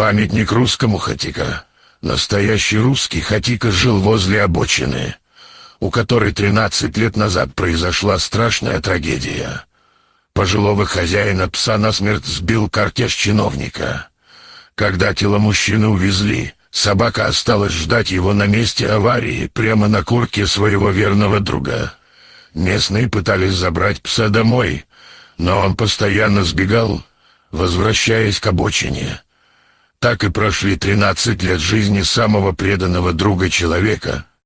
Памятник русскому Хатика. Настоящий русский Хатика жил возле обочины, у которой 13 лет назад произошла страшная трагедия. Пожилого хозяина пса насмерть сбил картеж чиновника. Когда тело мужчины увезли, собака осталась ждать его на месте аварии, прямо на курке своего верного друга. Местные пытались забрать пса домой, но он постоянно сбегал, возвращаясь к обочине. Так и прошли 13 лет жизни самого преданного друга человека,